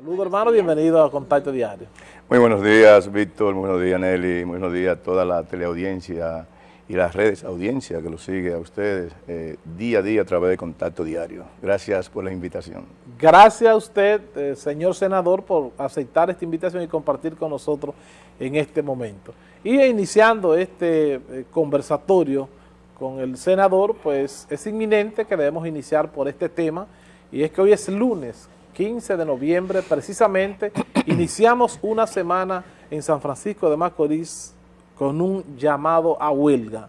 Saludos hermano, bienvenido a Contacto Diario. Muy buenos días Víctor, muy buenos días Nelly, muy buenos días a toda la teleaudiencia y las redes audiencia que lo sigue a ustedes eh, día a día a través de Contacto Diario. Gracias por la invitación. Gracias a usted, eh, señor senador, por aceptar esta invitación y compartir con nosotros en este momento. Y iniciando este eh, conversatorio con el senador, pues es inminente que debemos iniciar por este tema, y es que hoy es lunes, 15 de noviembre, precisamente iniciamos una semana en San Francisco de Macorís con un llamado a huelga.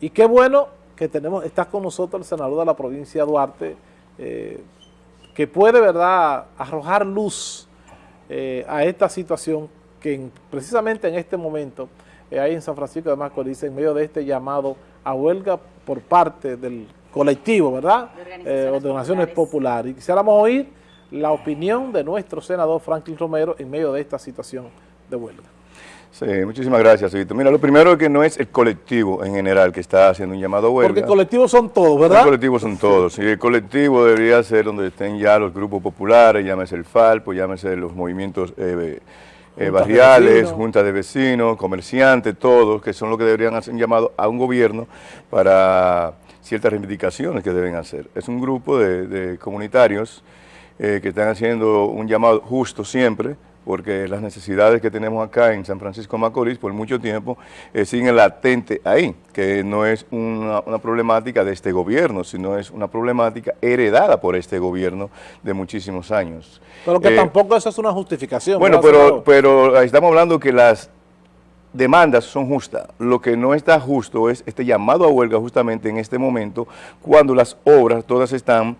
Y qué bueno que tenemos, está con nosotros el senador de la provincia de Duarte, eh, que puede, ¿verdad?, arrojar luz eh, a esta situación que precisamente en este momento eh, hay en San Francisco de Macorís en medio de este llamado a huelga por parte del colectivo, ¿verdad?, de organizaciones, populares. Y quisiéramos oír la opinión de nuestro senador Franklin Romero en medio de esta situación de huelga. Sí, muchísimas gracias, Víctor. Mira, lo primero es que no es el colectivo en general que está haciendo un llamado a huelga. Porque colectivos son todos, ¿verdad? Los colectivos son todos. Y el colectivo debería ser donde estén ya los grupos populares, llámese el FALPO, llámese los movimientos eh, eh, barriales, juntas de vecinos, comerciantes, todos, que son los que deberían hacer un llamado a un gobierno para ciertas reivindicaciones que deben hacer. Es un grupo de comunitarios eh, que están haciendo un llamado justo siempre, porque las necesidades que tenemos acá en San Francisco Macorís por mucho tiempo eh, siguen latente ahí, que no es una, problemática de este gobierno, sino es una problemática heredada por este gobierno de muchísimos años. Pero que eh, tampoco eso es una justificación. Bueno, pero, pero estamos hablando que las demandas son justas. Lo que no está justo es este llamado a huelga justamente en este momento, cuando las obras todas están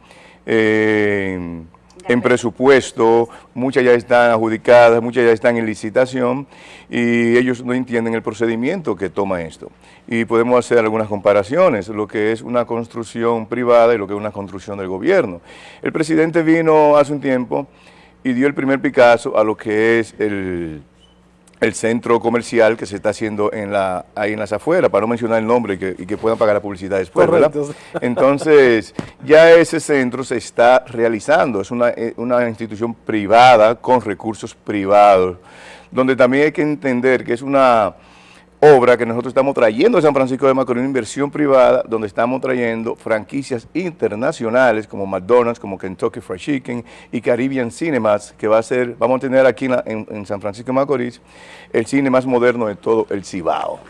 en presupuesto, muchas ya están adjudicadas, muchas ya están en licitación y ellos no entienden el procedimiento que toma esto. Y podemos hacer algunas comparaciones, lo que es una construcción privada y lo que es una construcción del gobierno. El presidente vino hace un tiempo y dio el primer Picasso a lo que es el el centro comercial que se está haciendo en la, ahí en las afueras, para no mencionar el nombre y que, puedan pagar la publicidad después, ¿verdad? Entonces, ya ese centro se está realizando, es una, eh, una institución privada con recursos privados, donde también hay que entender que es una obra que nosotros estamos trayendo a San Francisco de Macorís, una inversión privada, donde estamos trayendo franquicias internacionales como McDonald's, como Kentucky Fried Chicken y Caribbean Cinemas, que va a ser, vamos a tener aquí en, San Francisco de Macorís, el cine más moderno de todo el Cibao.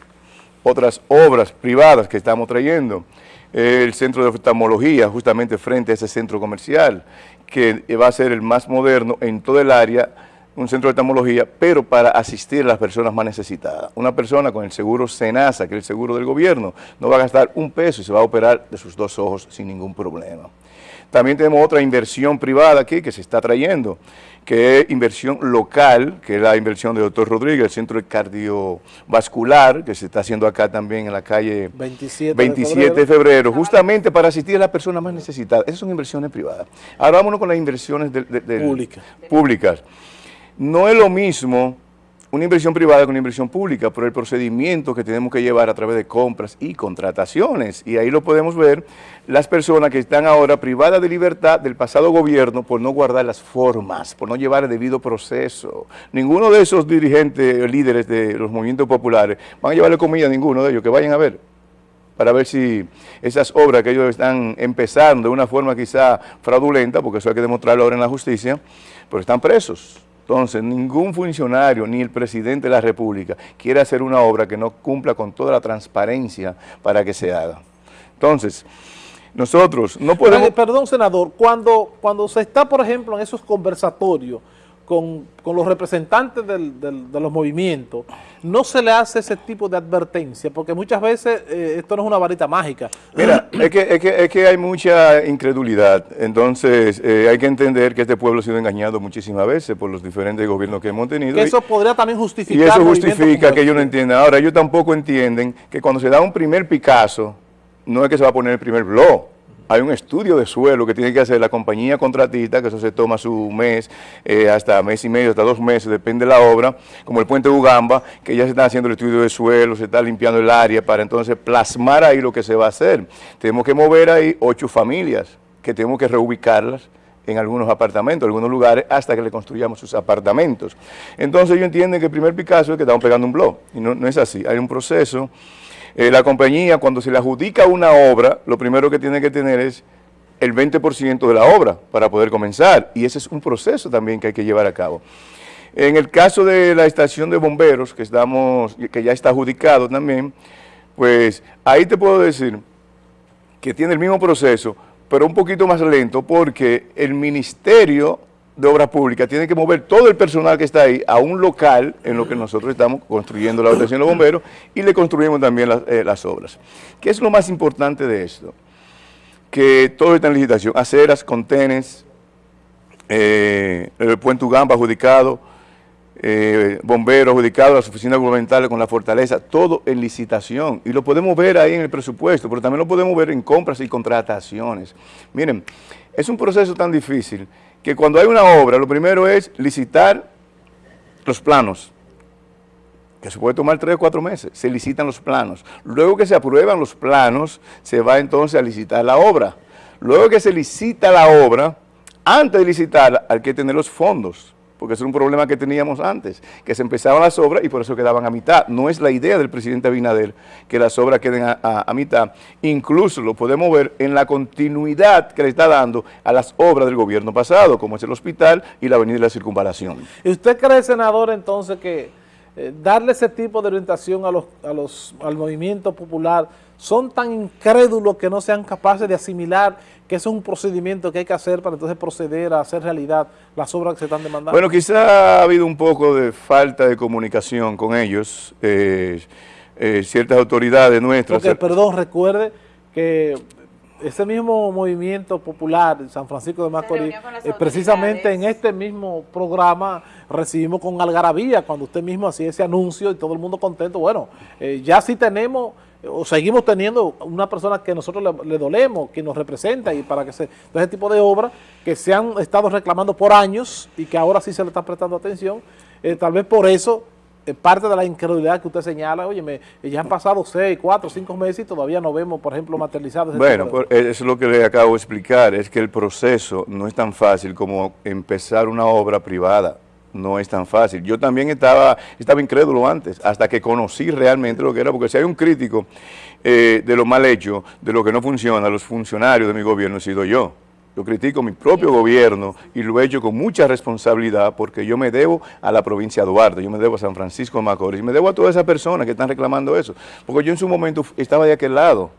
Otras obras privadas que estamos trayendo, el centro de oftalmología, justamente frente a ese centro comercial, que va a ser el más moderno en todo el área un centro de oftalmología, pero para asistir a las personas más necesitadas. Una persona con el seguro SENASA, que es el seguro del gobierno, no va a gastar un peso y se va a operar de sus dos ojos sin ningún problema. También tenemos otra inversión privada aquí que se está trayendo, que es inversión local, que es la inversión de doctor Rodríguez, el centro de cardiovascular, que se está haciendo acá también en la calle 27, de, febrero. justamente para asistir a las personas más necesitadas. Esas son inversiones privadas. Ahora vámonos con las inversiones públicas. No es lo mismo una inversión privada que una inversión pública por el procedimiento que tenemos que llevar a través de compras y contrataciones. Y ahí lo podemos ver, las personas que están ahora privadas de libertad del pasado gobierno por no guardar las formas, por no llevar el debido proceso. Ninguno de esos dirigentes, líderes de los movimientos populares, van a llevarle comida a ninguno de ellos, que vayan a ver para ver si esas obras que ellos están empezando de una forma quizá fraudulenta, porque eso hay que demostrarlo ahora en la justicia, pero están presos. Entonces, ningún funcionario, ni el presidente de la República, quiere hacer una obra que no cumpla con toda la transparencia para que se haga. Entonces, nosotros no podemos... Perdón, senador, cuando, cuando se está, por ejemplo, en esos conversatorios, con, los representantes de los movimientos, no se le hace ese tipo de advertencia, porque muchas veces eh, esto no es una varita mágica. Mira, es que, es que, hay mucha incredulidad, entonces eh, hay que entender que este pueblo ha sido engañado muchísimas veces por los diferentes gobiernos que hemos tenido. eso podría también justificar. Y eso justifica que ellos no entiendan. Ahora, ellos tampoco entienden que cuando se da un primer Picasso, no es que se va a poner el primer blog, hay un estudio de suelo que tiene que hacer la compañía contratista, que eso se toma su mes, eh, hasta mes y medio, hasta dos meses, depende de la obra, como el puente Ugamba, que ya se está haciendo el estudio de suelo, se está limpiando el área para entonces plasmar ahí lo que se va a hacer. Tenemos que mover ahí ocho familias, que tenemos que reubicarlas en algunos apartamentos, en algunos lugares, hasta que le construyamos sus apartamentos. Entonces ellos entienden que el primer Picasso es que estamos pegando un blog, y no, no es así, hay un proceso. Eh, la compañía, cuando se le adjudica una obra, lo primero que tiene que tener es el 20% de la obra para poder comenzar, y ese es un proceso también que hay que llevar a cabo. En el caso de la estación de bomberos, que, estamos, que ya está adjudicado también, pues ahí te puedo decir que tiene el mismo proceso, pero un poquito más lento porque el Ministerio de Obras Públicas tiene que mover todo el personal que está ahí a un local en lo que nosotros estamos construyendo la estación de bomberos y le construimos también eh, las, obras. ¿Qué es lo más importante de esto? Que todo está en licitación, aceras, contenes, eh, el puente Ugamba adjudicado, eh, bomberos adjudicados, las oficinas gubernamentales con la fortaleza, todo en licitación. Y lo podemos ver ahí en el presupuesto, pero también lo podemos ver en compras y contrataciones. Miren, es un proceso tan difícil que cuando hay una obra, lo primero es licitar los planos, que se puede tomar tres o cuatro meses, se licitan los planos. Luego que se aprueban los planos, se va entonces a licitar la obra. Luego que se licita la obra, antes de licitarla hay que tener los fondos porque es un problema que teníamos antes, que se empezaban las obras y por eso quedaban a mitad. No es la idea del presidente Abinader que las obras queden a, mitad. Incluso lo podemos ver en la continuidad que le está dando a las obras del gobierno pasado, como es el hospital y la avenida de la circunvalación. ¿Y usted cree, senador, entonces que eh, darle ese tipo de orientación a los, a los, al movimiento popular son tan incrédulos que no sean capaces de asimilar que es un procedimiento que hay que hacer para entonces proceder a hacer realidad las obras que se están demandando? Bueno, quizá ha habido un poco de falta de comunicación con ellos, eh, eh, ciertas autoridades nuestras. Porque, perdón, recuerde que ese mismo movimiento popular San Francisco de Macorís, eh, precisamente en este mismo programa recibimos con algarabía cuando usted mismo hacía ese anuncio y todo el mundo contento. Bueno, ya sí tenemos o seguimos teniendo una persona que nosotros le, dolemos, que nos representa y para que se, ese tipo de obras que se han estado reclamando por años y que ahora sí se le está prestando atención, eh, tal vez por eso eh, parte de la incredulidad que usted señala, oye, me, ya han pasado seis, cuatro, cinco meses y todavía no vemos, por ejemplo, materializados. Bueno, pues, eso es lo que le acabo de explicar, es que el proceso no es tan fácil como empezar una obra privada no es tan fácil. Yo también estaba, estaba incrédulo antes, hasta que conocí realmente lo que era, porque si hay un crítico eh, de lo mal hecho, de lo que no funciona, los funcionarios de mi gobierno he sido yo. Yo critico mi propio gobierno y lo he hecho con mucha responsabilidad porque yo me debo a la provincia de Duarte, yo me debo a San Francisco de Macorís, me debo a todas esas personas que están reclamando eso, porque yo en su momento estaba de aquel lado.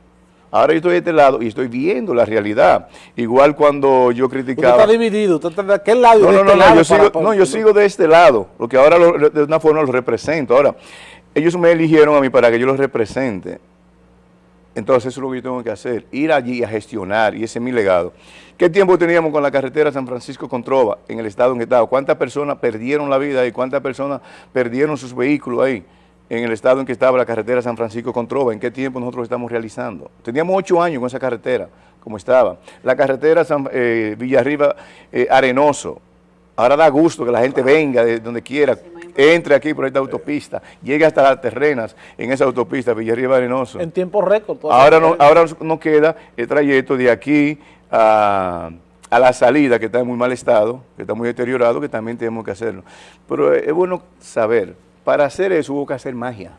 Ahora yo estoy de este lado y estoy viendo la realidad. Igual cuando yo criticaba... Usted está dividido, usted está de aquel lado no, no, no, no, yo sigo, no, yo sigo de este lado, porque ahora de una forma los represento. Ahora, ellos me eligieron a mí para que yo los represente. Entonces eso es lo que yo tengo que hacer, ir allí a gestionar, y ese es mi legado. ¿Qué tiempo teníamos con la carretera San Francisco con Trova en el estado en que estaba? ¿Cuántas personas perdieron la vida y cuántas personas perdieron sus vehículos ahí? en el estado en que estaba la carretera San Francisco con Trova, en qué tiempo nosotros estamos realizando. Teníamos ocho años con esa carretera, como estaba. La carretera San, eh, Villarriba eh, Arenoso, ahora da gusto que la gente venga de donde quiera, entre aquí por esta autopista, llegue hasta las terrenas en esa autopista Villarriba Arenoso. En tiempo récord. Ahora no, ahora nos queda el trayecto de aquí a a la salida, que está en muy mal estado, que está muy deteriorado, que también tenemos que hacerlo. Pero es bueno saber para hacer eso hubo que hacer magia.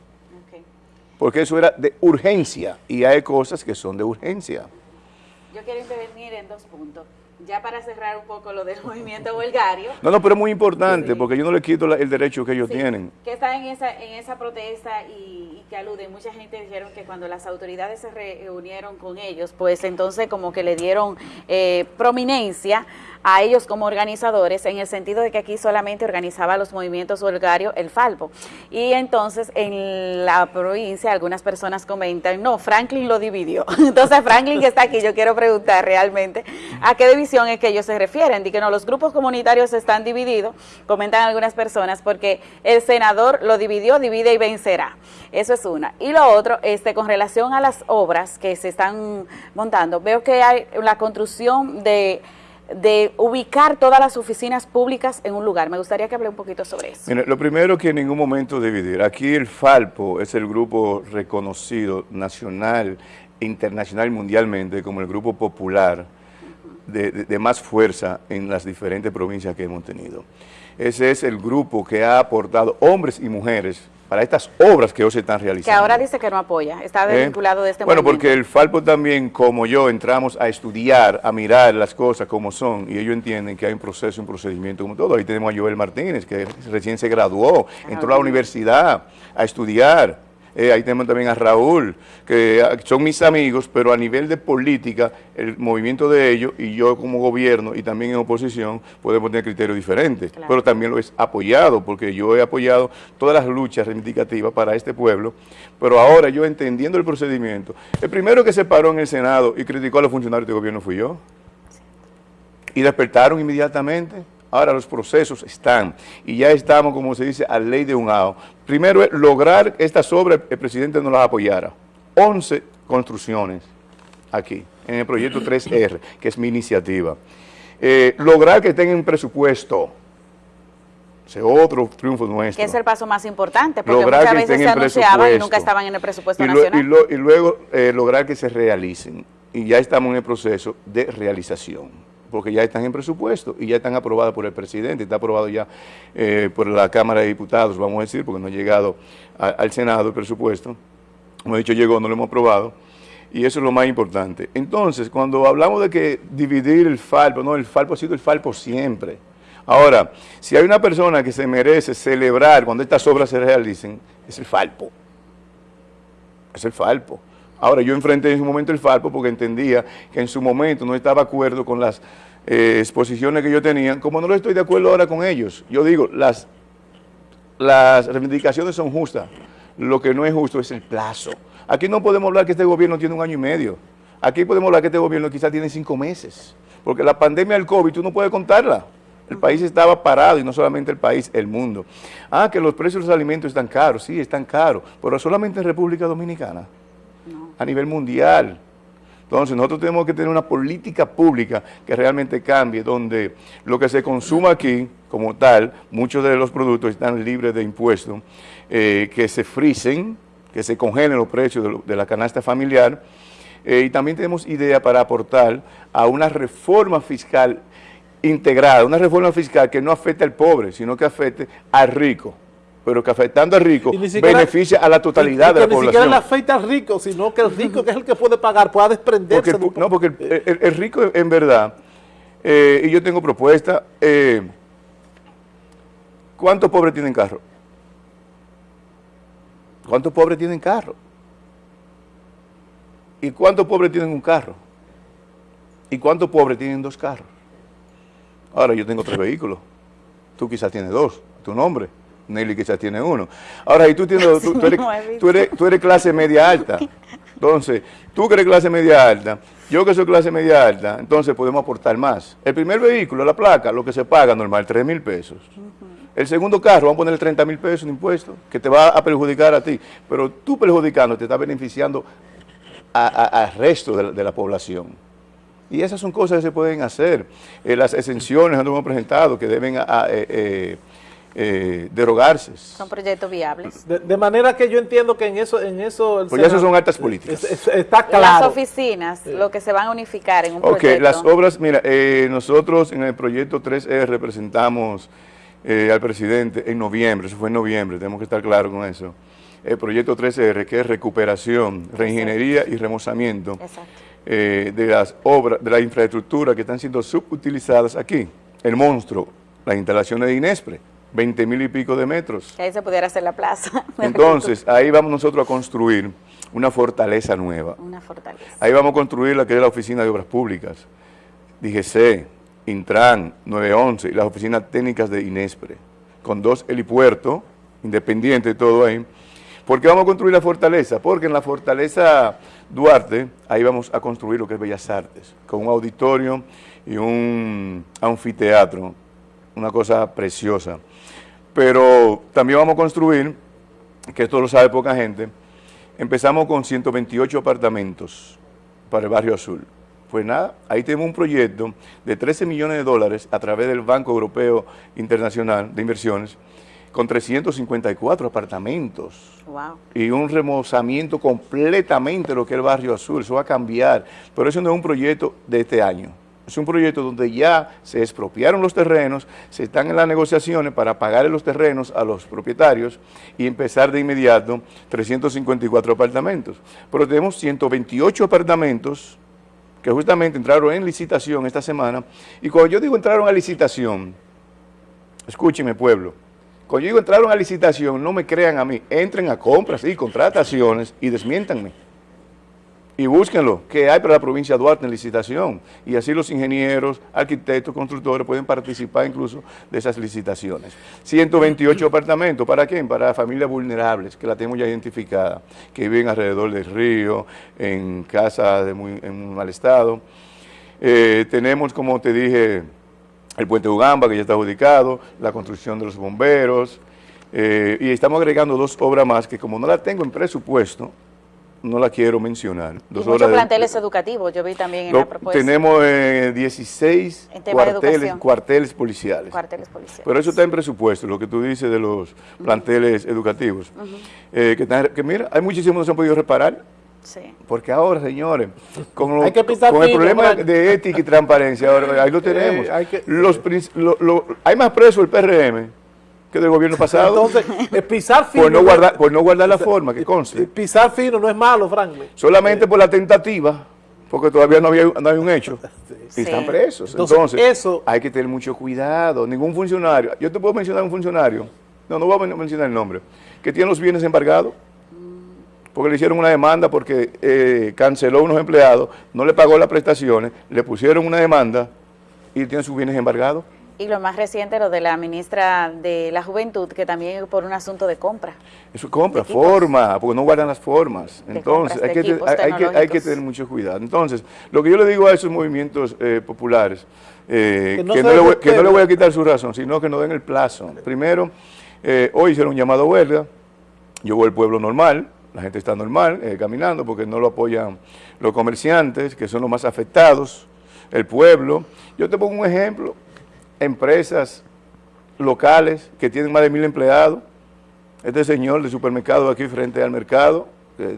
Porque eso era de urgencia y hay cosas que son de urgencia. Yo quiero intervenir en dos puntos. Ya para cerrar un poco lo del movimiento bulgario. No, no, pero es muy importante porque yo no le quito el derecho que ellos tienen. Que está en esa, en esa protesta y, y, que alude. Mucha gente dijeron que cuando las autoridades se reunieron con ellos, pues entonces como que le dieron eh, prominencia a ellos como organizadores, en el sentido de que aquí solamente organizaba los movimientos bulgarios el Falpo. Y entonces en la provincia algunas personas comentan, no, Franklin lo dividió. Entonces Franklin que está aquí, yo quiero preguntar realmente a qué división es que ellos se refieren. Di que no, los grupos comunitarios están divididos, comentan algunas personas, porque el senador lo dividió, divide y vencerá. Eso es una. Y lo otro, este, con relación a las obras que se están montando, veo que hay la construcción de de ubicar todas las oficinas públicas en un lugar. Me gustaría que hable un poquito sobre eso. Lo primero que en ningún momento dividir. Aquí el Falpo es el grupo reconocido nacional, internacional y mundialmente como el grupo popular de, más fuerza en las diferentes provincias que hemos tenido. Ese es el grupo que ha aportado hombres y mujeres para estas obras que hoy se están realizando. Que ahora dice que no apoya, está ¿Eh? desvinculado de este Bueno, porque el Falpo también, como yo, entramos a estudiar, a mirar las cosas como son, y ellos entienden que hay un proceso, un procedimiento como todo. Ahí tenemos a Joel Martínez, que recién se graduó, entró a la universidad a estudiar, eh, ahí tenemos también a Raúl, que ah, son mis amigos, pero a nivel de política, el movimiento de ellos y yo como gobierno y también en oposición podemos tener criterios diferentes, pero también lo he apoyado, porque yo he apoyado todas las luchas reivindicativas para este pueblo, pero ahora yo entendiendo el procedimiento, el primero que se paró en el Senado y criticó a los funcionarios de gobierno fui yo, y despertaron inmediatamente, Ahora los procesos están y ya estamos, como se dice, a ley de un AO. Primero es lograr estas obras, el presidente no las apoyara. 11 construcciones aquí, en el proyecto 3R, que es mi iniciativa. Eh, lograr que tengan presupuesto, ese otro triunfo nuestro. Que es el paso más importante, porque muchas veces se anunciaban y nunca estaban en el presupuesto nacional. Y, luego eh, lograr que se realicen, y ya estamos en el proceso de realización porque ya están en presupuesto y ya están aprobadas por el presidente, está aprobado ya eh, por la Cámara de Diputados, vamos a decir, porque no ha llegado al Senado el presupuesto. Como he dicho, llegó, no lo hemos aprobado. Y eso es lo más importante. Entonces, cuando hablamos de que dividir el Falpo, no, el Falpo ha sido el Falpo siempre. Ahora, si hay una persona que se merece celebrar cuando estas obras se realicen, es el Falpo. Es el Falpo. Ahora, yo enfrenté en su momento el Falpo porque entendía que en su momento no estaba de acuerdo con las eh, exposiciones que yo tenía, como no lo estoy de acuerdo ahora con ellos. Yo digo, las, las reivindicaciones son justas, lo que no es justo es el plazo. Aquí no podemos hablar que este gobierno tiene un año y medio. Aquí podemos hablar que este gobierno quizás tiene cinco meses. Porque la pandemia del COVID tú no puedes contarla. El país estaba parado y no solamente el país, el mundo. Ah, que los precios de los alimentos están caros. Sí, están caros, pero solamente en República Dominicana a nivel mundial. Entonces nosotros tenemos que tener una política pública que realmente cambie, donde lo que se consuma aquí, como tal, muchos de los productos están libres de impuestos, eh, que se frisen, que se congelen los precios de, la canasta familiar, eh, y también tenemos idea para aportar a una reforma fiscal integrada, una reforma fiscal que no afecte al pobre, sino que afecte al rico pero que afectando al rico beneficia a la totalidad de la población. Ni siquiera le afecta al rico, sino que el rico, que es el que puede pagar, pueda desprenderse. no, porque el, rico en verdad, eh, y yo tengo propuesta, eh, ¿cuántos pobres tienen carro? ¿Cuántos pobres tienen carro? ¿Y cuántos pobres tienen un carro? ¿Y cuántos pobres tienen dos carros? Ahora yo tengo tres vehículos, tú quizás tienes dos, tu nombre. Nelly quizás tiene uno. Ahora, y tú, tienes, tú, eres, tú, eres, clase media alta. Entonces, tú que eres clase media alta, yo que soy clase media alta, entonces podemos aportar más. El primer vehículo, la placa, lo que se paga normal, 3 mil pesos. El segundo carro, vamos a poner 30 mil pesos en impuestos, que te va a perjudicar a ti. Pero tú perjudicando, te está beneficiando al resto de la, población. Y esas son cosas que se pueden hacer. Eh, las exenciones que hemos presentado, que deben... A, eh, eh, eh, derogarse. Son proyectos viables. De, manera que yo entiendo que en eso... En eso pues ya eso son altas políticas. está claro. Las oficinas, lo que se van a unificar en un Ok, las obras, mira, eh, nosotros en el proyecto 3E representamos eh, al presidente en noviembre, eso fue en noviembre, tenemos que estar claros con eso. El proyecto 3R, que es recuperación, reingeniería y remozamiento de las obras, de la infraestructura que están siendo subutilizadas aquí. El monstruo, las instalaciones de Inespre, 20 mil y pico de metros. ahí se pudiera hacer la plaza. Entonces, ahí vamos nosotros a construir una fortaleza nueva. Una fortaleza. Ahí vamos a construir la que es la Oficina de Obras Públicas, DGC, Intran, 911 y las oficinas técnicas de Inespre, con dos helipuertos, independientes todo ahí. ¿Por qué vamos a construir la fortaleza? Porque en la fortaleza Duarte, ahí vamos a construir lo que es Bellas Artes, con un auditorio y un anfiteatro, una cosa preciosa. Pero también vamos a construir, que esto lo sabe poca gente, empezamos con 128 apartamentos para el Barrio Azul. Pues nada, ahí tenemos un proyecto de 13 millones de dólares a través del Banco Europeo Internacional de Inversiones, con 354 apartamentos wow. y un remozamiento completamente de lo que es el Barrio Azul, eso va a cambiar, pero eso no es un proyecto de este año, Es un proyecto donde ya se expropiaron los terrenos, se están en las negociaciones para pagar los terrenos a los propietarios y empezar de inmediato 354 apartamentos. Pero tenemos 128 apartamentos que justamente entraron en licitación esta semana. Y cuando yo digo entraron a licitación, escúcheme pueblo, cuando yo digo entraron a licitación, no me crean a mí, entren a compras y contrataciones y desmiéntanme y búsquenlo, que hay para la provincia de Duarte en licitación. Y así los ingenieros, arquitectos, constructores pueden participar incluso de esas licitaciones. 128 apartamentos, ¿para quién? Para familias vulnerables, que la tenemos ya identificada, que viven alrededor del río, en casas de muy, mal estado. Eh, tenemos, como te dije, el puente Ugamba, que ya está adjudicado, la construcción de los bomberos, eh, y estamos agregando dos obras más que como no la tengo en presupuesto, no la quiero mencionar. y muchos planteles educativos, yo vi también en la propuesta. Tenemos 16 eh, cuarteles, cuarteles, policiales. Cuarteles policiales. Pero eso está en presupuesto, lo que tú dices de los planteles educativos. Eh, que, mira, hay muchísimos que no se han podido reparar. Sí. Porque ahora, señores, con, el problema de ética y transparencia, ahora, ahí lo tenemos. hay, los, hay más presos el PRM que del gobierno pasado. Entonces, pisar fino. Por no guardar, por no guardar la forma, que conste. Pisar fino no es malo, Franklin. Solamente por la tentativa, porque todavía no, había, no hay un hecho. Y están presos. Entonces, eso, hay que tener mucho cuidado. Ningún funcionario, yo te puedo mencionar un funcionario, no, no voy a mencionar el nombre, que tiene los bienes embargados, porque le hicieron una demanda porque eh, canceló unos empleados, no le pagó las prestaciones, le pusieron una demanda y tiene sus bienes embargados. Y lo más reciente, lo de la ministra de la Juventud, que también por un asunto de compra. Eso es compra, forma, porque no guardan las formas. Entonces, hay, que, hay, que, tener mucho cuidado. Entonces, lo que yo le digo a esos movimientos eh, populares, eh, que, no, le voy, a quitar su razón, sino que no den el plazo. Primero, eh, hoy hicieron un llamado a huelga, yo voy al pueblo normal, la gente está normal, caminando, porque no lo apoyan los comerciantes, que son los más afectados, el pueblo. Yo te pongo un ejemplo, empresas locales que tienen más de mil empleados. Este señor de supermercado aquí frente al mercado,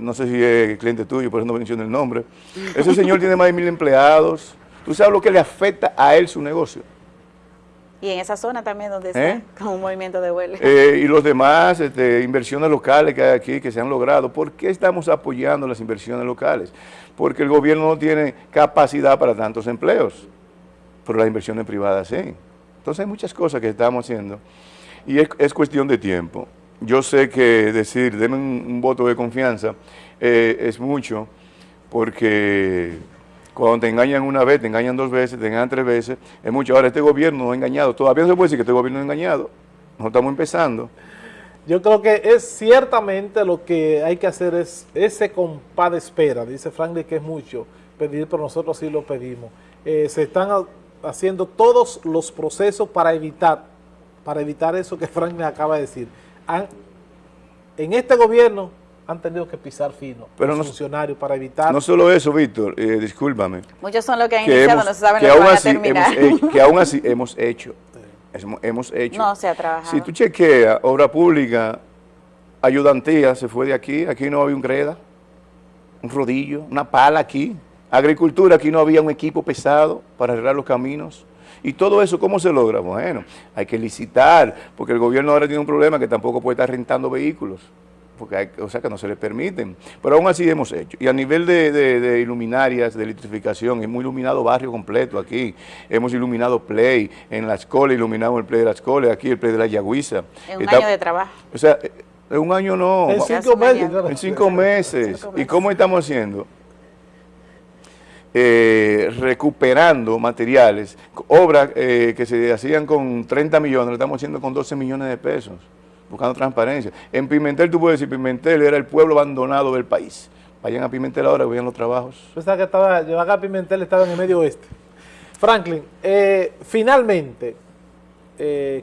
no sé si es cliente tuyo, por eso no menciono el nombre, ese señor tiene más de mil empleados. ¿Tú sabes lo que le afecta a él su negocio? Y en esa zona también donde está, ¿Eh? con un movimiento de huelga. Eh, y los demás este, inversiones locales que hay aquí, que se han logrado. ¿Por qué estamos apoyando las inversiones locales? Porque el gobierno no tiene capacidad para tantos empleos, pero las inversiones privadas sí. Entonces hay muchas cosas que estamos haciendo y es, cuestión de tiempo. Yo sé que decir, denme un, voto de confianza eh, es mucho porque cuando te engañan una vez, te engañan dos veces, te engañan tres veces, es mucho. Ahora, este gobierno no ha engañado. Todavía no se puede decir que este gobierno no ha engañado. No estamos empezando. Yo creo que es ciertamente lo que hay que hacer es ese compás de espera. Dice Franklin que es mucho pedir, pero nosotros sí lo pedimos. Eh, se están haciendo todos los procesos para evitar, para evitar eso que Frank me acaba de decir. en este gobierno han tenido que pisar fino los funcionarios para evitar... No solo eso, Víctor, eh, discúlpame. Muchos son los que han iniciado, no saben lo que, van a terminar. que aún así hemos hecho, hemos hecho. No se ha trabajado. Si tú chequeas, obra pública, ayudantía, se fue de aquí, aquí no había un greda, un rodillo, una pala aquí, Agricultura, aquí no había un equipo pesado para arreglar los caminos. Y todo eso, ¿cómo se logra? Bueno, hay que licitar, porque el gobierno ahora tiene un problema que tampoco puede estar rentando vehículos, porque hay, o sea que no se le permiten. Pero aún así hemos hecho. Y a nivel de, iluminarias, de electrificación, hemos iluminado barrio completo aquí, hemos iluminado Play, en la escuela iluminamos el Play de la escuela, aquí el Play de la Yagüiza. En un año de trabajo. O sea, en un año no. En cinco meses. En cinco meses. ¿Y cómo estamos haciendo? Eh, recuperando materiales, obras eh, que se hacían con 30 millones, lo estamos haciendo con 12 millones de pesos, buscando transparencia. En Pimentel, tú puedes decir, Pimentel era el pueblo abandonado del país. Vayan a Pimentel ahora, vean los trabajos. Pensaba que estaba, yo a Pimentel estaba en el medio oeste. Franklin, eh, finalmente,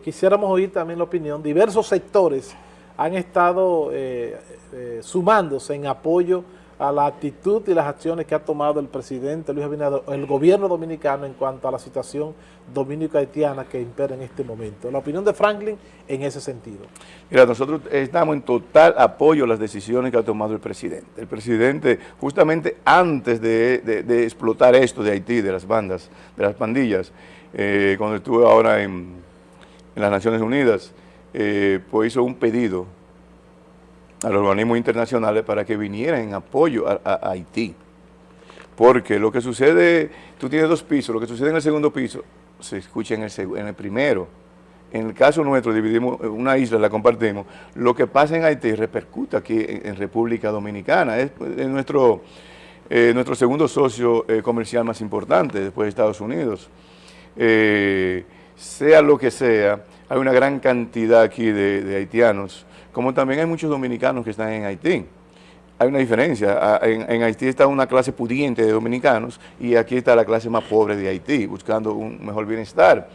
quisiéramos oír también la opinión, diversos sectores han estado sumándose en apoyo a la actitud y las acciones que ha tomado el presidente Luis Abinader, el gobierno dominicano en cuanto a la situación dominico-haitiana que impera en este momento. La opinión de Franklin en ese sentido. Mira, nosotros estamos en total apoyo a las decisiones que ha tomado el presidente. El presidente, justamente antes de, explotar esto de Haití, de las bandas, de las pandillas, eh, cuando estuve ahora en, en las Naciones Unidas, eh, pues hizo un pedido a los organismos internacionales para que vinieran en apoyo a, Haití. Porque lo que sucede, tú tienes dos pisos, lo que sucede en el segundo piso se escucha en el, en el primero. En el caso nuestro, dividimos eh, una isla, la compartimos. Lo que pasa en Haití repercute aquí en, República Dominicana. Es, pues, es nuestro, eh, nuestro segundo socio eh, comercial más importante después de Estados Unidos. Eh, sea lo que sea, hay una gran cantidad aquí de haitianos, como también hay muchos dominicanos que están en Haití. Hay una diferencia, en, Haití está una clase pudiente de dominicanos y aquí está la clase más pobre de Haití, buscando un mejor bienestar.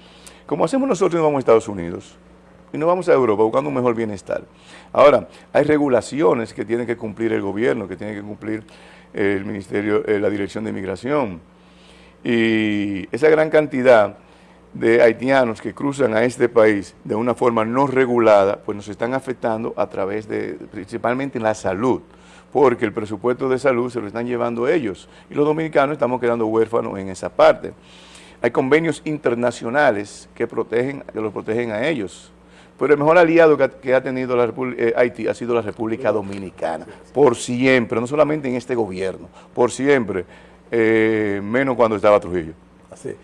Como hacemos nosotros, nos vamos a Estados Unidos y nos vamos a Europa buscando un mejor bienestar. Ahora, hay regulaciones que tiene que cumplir el gobierno, que tiene que cumplir el Ministerio, eh, la Dirección de Inmigración. Y esa gran cantidad de haitianos que cruzan a este país de una forma no regulada, pues nos están afectando a través de, principalmente en la salud, porque el presupuesto de salud se lo están llevando ellos y los dominicanos estamos quedando huérfanos en esa parte. Hay convenios internacionales que protegen, que los protegen a ellos. Pero el mejor aliado que ha, tenido la eh, Haití ha sido la República Dominicana, por siempre, no solamente en este gobierno, por siempre, eh, menos cuando estaba Trujillo. Así.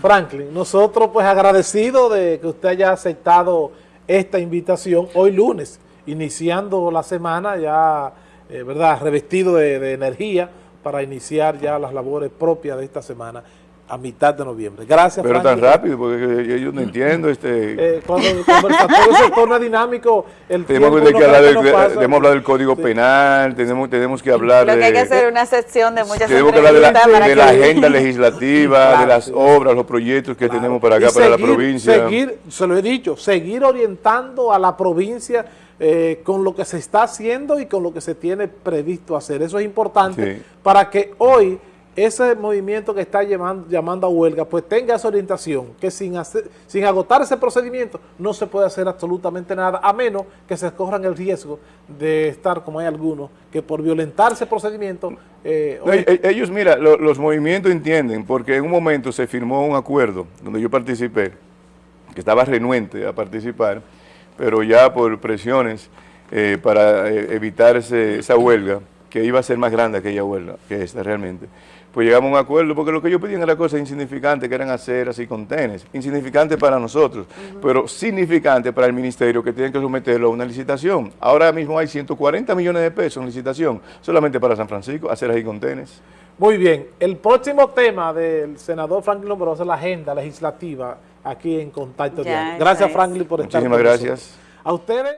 Franklin, nosotros pues agradecidos de que usted haya aceptado esta invitación hoy lunes, iniciando la semana ya, eh, ¿verdad?, revestido de, de energía para iniciar ya las labores propias de esta semana a mitad de noviembre. Gracias, Pero tan rápido, porque yo no entiendo este... Eh, cuando el conversatorio se torna dinámico, el tenemos tiempo que, hablar del, que no pasa. debemos hablar del Código Sí. Penal, tenemos, tenemos que hablar Lo que hay que de... hacer una sección de muchas Tenemos que hablar de la, entrevistas para de que- la agenda legislativa, Claro, de las sí. obras, los proyectos que Claro. tenemos para acá, Y para la provincia. Seguir, se lo he dicho, seguir orientando a la provincia eh, con lo que se está haciendo y con lo que se tiene previsto hacer. Eso es importante Sí. para que hoy ese movimiento que está llamando, llamando a huelga, pues tenga esa orientación, que sin, hacer, sin agotar ese procedimiento no se puede hacer absolutamente nada, a menos que se corran el riesgo de estar, como hay algunos, que por violentar ese procedimiento... eh, No, hoy- e- ellos, mira, lo- los movimientos entienden, porque en un momento se firmó un acuerdo donde yo participé, que estaba renuente a participar, pero ya por presiones eh, para eh, evitar esa huelga, que iba a ser más grande aquella huelga que esta realmente, pues llegamos a un acuerdo, porque lo que ellos pedían era cosas insignificantes, que eran aceras y contenes, insignificantes para nosotros, pero significantes para el ministerio que tienen que someterlo a una licitación. Ahora mismo hay 140 millones de pesos en licitación, solamente para San Francisco, aceras y contenes. Muy bien, el próximo tema del senador Franklin Lombroso es la agenda legislativa aquí en Contacto Ya, Diario. Gracias. Franklin por estar Muchísimas con nosotros. gracias. A ustedes.